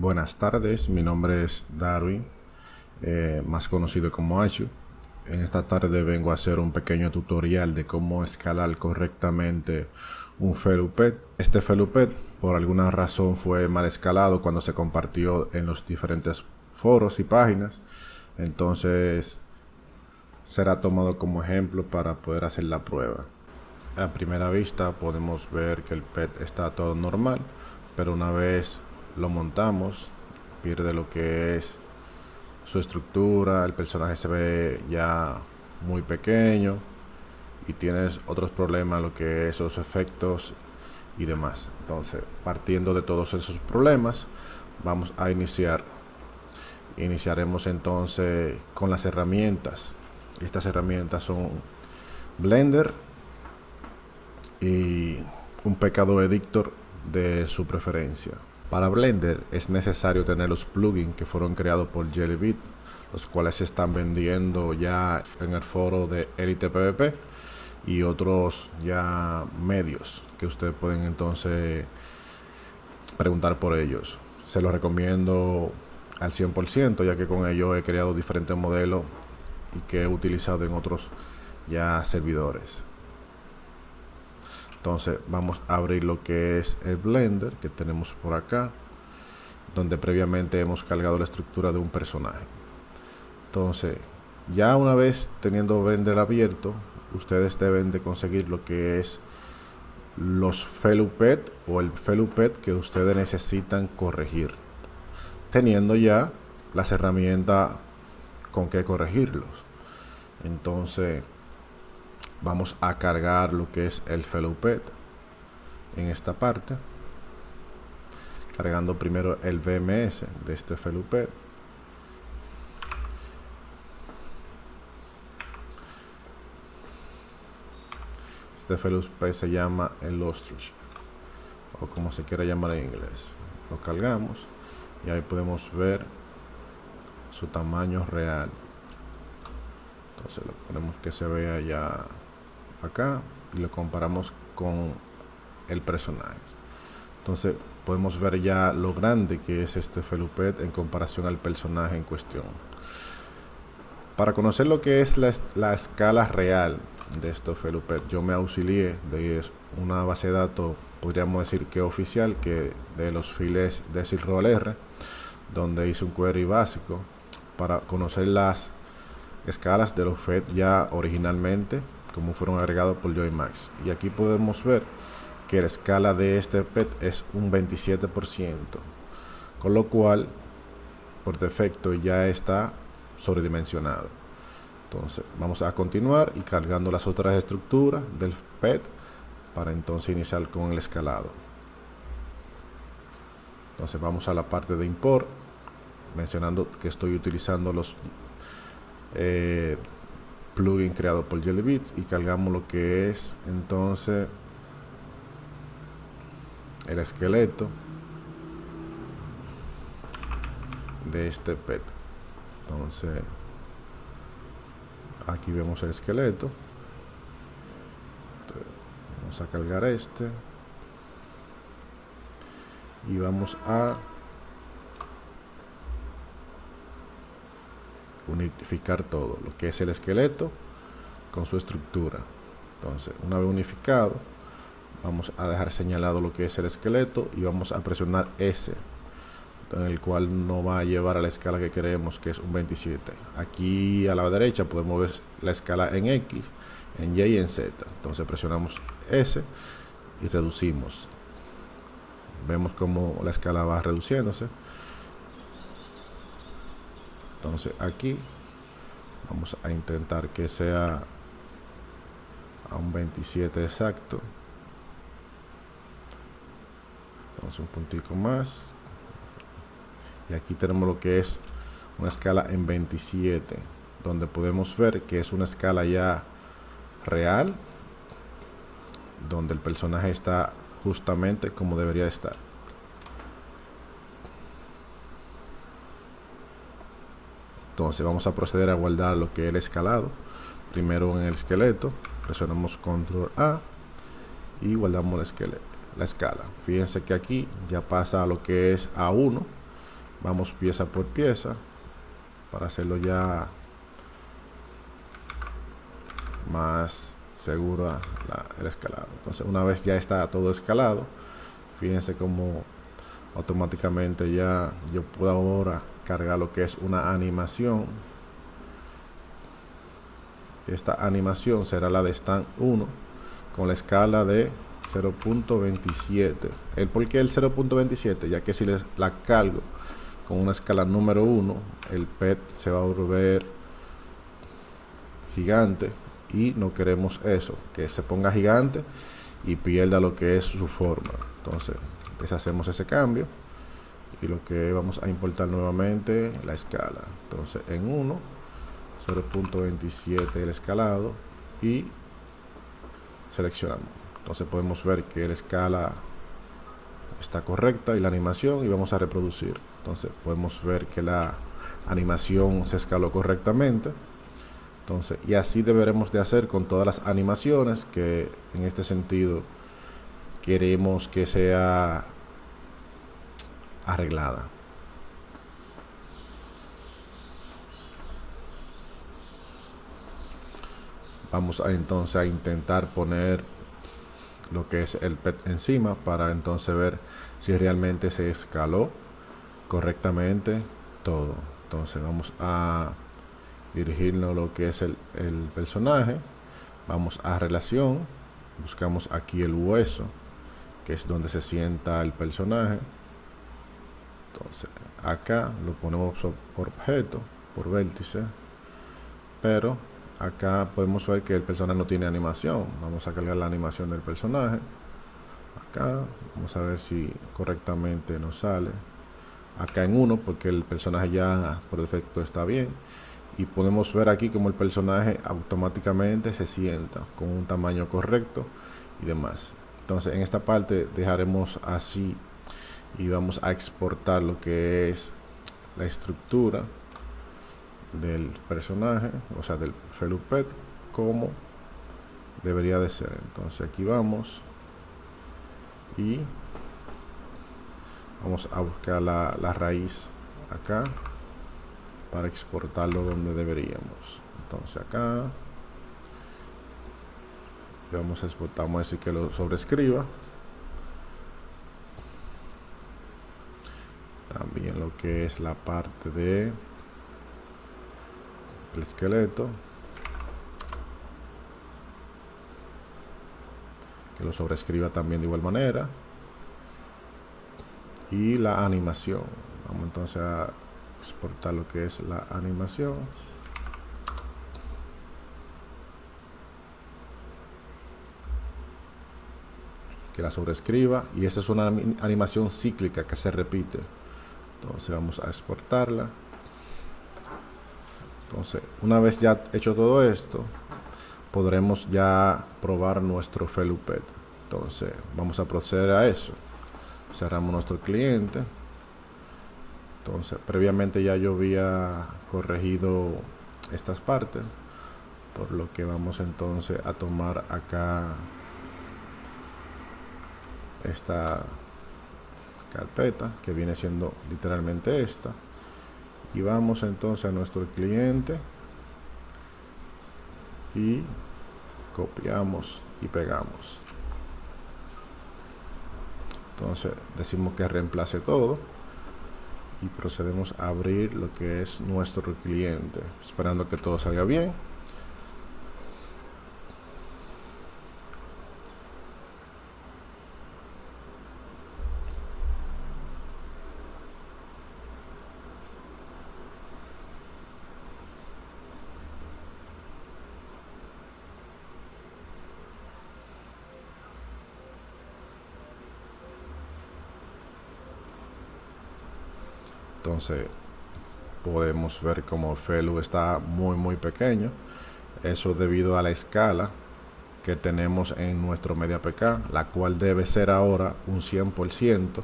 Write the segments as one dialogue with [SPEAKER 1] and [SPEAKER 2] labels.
[SPEAKER 1] Buenas tardes, mi nombre es Darwin, eh, más conocido como Achu. En esta tarde vengo a hacer un pequeño tutorial de cómo escalar correctamente un Felupet. Este Felupet por alguna razón fue mal escalado cuando se compartió en los diferentes foros y páginas. Entonces será tomado como ejemplo para poder hacer la prueba. A primera vista podemos ver que el PET está todo normal, pero una vez lo montamos, pierde lo que es su estructura, el personaje se ve ya muy pequeño y tienes otros problemas, lo que es los efectos y demás. Entonces, partiendo de todos esos problemas, vamos a iniciar. Iniciaremos entonces con las herramientas. Estas herramientas son Blender y un pecado editor de su preferencia. Para Blender es necesario tener los plugins que fueron creados por Jellybeat, los cuales se están vendiendo ya en el foro de Elite PvP y otros ya medios que ustedes pueden entonces preguntar por ellos. Se los recomiendo al 100% ya que con ellos he creado diferentes modelos y que he utilizado en otros ya servidores entonces vamos a abrir lo que es el blender que tenemos por acá donde previamente hemos cargado la estructura de un personaje. Entonces ya una vez teniendo blender abierto ustedes deben de conseguir lo que es los felupet o el felupet que ustedes necesitan corregir teniendo ya las herramientas con que corregirlos. Entonces vamos a cargar lo que es el felupet en esta parte cargando primero el VMS de este felupet este felupet se llama el ostrich o como se quiera llamar en inglés. Lo cargamos y ahí podemos ver su tamaño real. Entonces lo ponemos que se vea ya acá y lo comparamos con el personaje. Entonces podemos ver ya lo grande que es este felupet en comparación al personaje en cuestión. Para conocer lo que es la, escala real de este felupet yo me auxilié de una base de datos podríamos decir que oficial que de los files de Silroll R donde hice un query básico para conocer las escalas de los FED ya originalmente como fueron agregados por Max. Y aquí podemos ver que la escala de este PET es un 27% con lo cual por defecto ya está sobredimensionado. Entonces vamos a continuar y cargando las otras estructuras del PET para entonces iniciar con el escalado. Entonces vamos a la parte de import mencionando que estoy utilizando los eh, plugin creado por Jellybeats y cargamos lo que es entonces el esqueleto de este pet entonces aquí vemos el esqueleto. Vamos a cargar este. Y vamos a unificar todo, lo que es el esqueleto con su estructura. Entonces, una vez unificado, vamos a dejar señalado lo que es el esqueleto y vamos a presionar S, en el cual nos va a llevar a la escala que queremos, que es un 27. Aquí a la derecha podemos ver la escala en X, en Y y en Z. Entonces presionamos S y reducimos. Vemos como la escala va reduciéndose entonces aquí vamos a intentar que sea a un 27 exacto. Entonces un puntico más. Y aquí tenemos lo que es una escala en 27 donde podemos ver que es una escala ya real donde el personaje está justamente como debería estar entonces vamos a proceder a guardar lo que es el escalado. Primero en el esqueleto presionamos control A y guardamos la, la escala. Fíjense que aquí ya pasa a lo que es A1 vamos pieza por pieza para hacerlo ya más segura el escalado. Entonces una vez ya está todo escalado fíjense como automáticamente ya yo puedo ahora cargar lo que es una animación. Esta animación será la de stand 1 con la escala de 0.27 el por qué el 0.27 ya que si les la cargo con una escala número 1 el PET se va a volver gigante y no queremos eso que se ponga gigante y pierda lo que es su forma. Entonces deshacemos ese cambio y lo que vamos a importar nuevamente la escala. Entonces en 1 0.27 el escalado y seleccionamos. Entonces podemos ver que la escala está correcta y la animación y vamos a reproducir. Entonces podemos ver que la animación se escaló correctamente. Entonces y así deberemos de hacer con todas las animaciones que en este sentido queremos que sea arreglada. Vamos a entonces a intentar poner lo que es el PET encima para entonces ver si realmente se escaló correctamente todo. Entonces vamos a dirigirnos lo que es el personaje. Vamos a relación. Buscamos aquí el hueso que es donde se sienta el personaje entonces acá lo ponemos por objeto por vértice pero acá podemos ver que el personaje no tiene animación. Vamos a cargar la animación del personaje. Acá vamos a ver si correctamente nos sale. Acá en uno porque el personaje ya por defecto está bien. Y podemos ver aquí como el personaje automáticamente se sienta con un tamaño correcto y demás. Entonces en esta parte dejaremos así y vamos a exportar lo que es la estructura del personaje, o sea, del felupet, como debería de ser. Entonces aquí vamos y vamos a buscar la, la raíz acá para exportarlo donde deberíamos. Entonces acá vamos a exportar, vamos a decir que lo sobrescriba. También lo que es la parte de el esqueleto. Que lo sobrescriba también de igual manera. Y la animación. Vamos entonces a exportar lo que es la animación. Que la sobrescriba. Y esa es una animación cíclica que se repite entonces vamos a exportarla. Entonces una vez ya hecho todo esto podremos ya probar nuestro felupet. Entonces vamos a proceder a eso. Cerramos nuestro cliente. Entonces previamente ya yo había corregido estas partes por lo que vamos entonces a tomar acá esta carpeta que viene siendo literalmente esta. Y vamos entonces a nuestro cliente y copiamos y pegamos. Entonces decimos que reemplace todo y procedemos a abrir lo que es nuestro cliente esperando que todo salga bien entonces podemos ver como Felu está muy muy pequeño. Eso debido a la escala que tenemos en nuestro media pk la cual debe ser ahora un 100%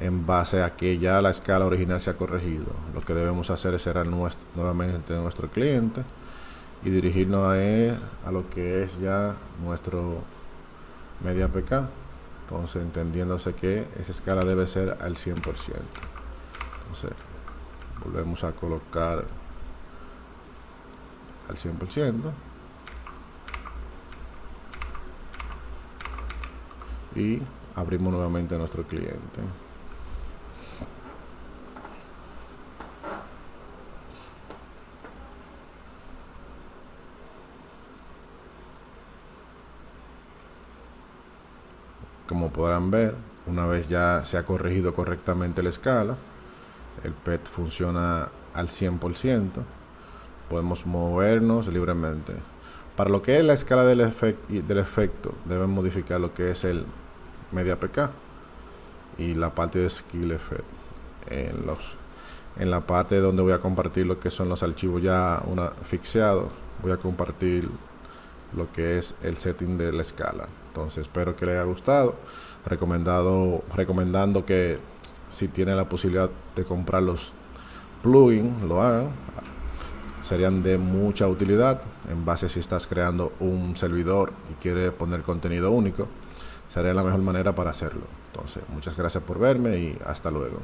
[SPEAKER 1] en base a que ya la escala original se ha corregido. Lo que debemos hacer es cerrar nuestro, nuevamente nuestro cliente y dirigirnos a, a lo que es ya nuestro media pk entonces entendiéndose que esa escala debe ser al 100% entonces volvemos a colocar al 100% y abrimos nuevamente nuestro cliente. Como podrán ver una vez ya se ha corregido correctamente la escala el PET funciona al 100% podemos movernos libremente. Para lo que es la escala del, efecto deben modificar lo que es el media pk y la parte de skill effect. En la parte donde voy a compartir lo que son los archivos ya una voy a compartir lo que es el setting de la escala. Entonces espero que les haya gustado. Recomendado recomendando que si tienen la posibilidad de comprar los plugins lo hagan. Serían de mucha utilidad. En base si estás creando un servidor y quieres poner contenido único sería la mejor manera para hacerlo. Entonces muchas gracias por verme y hasta luego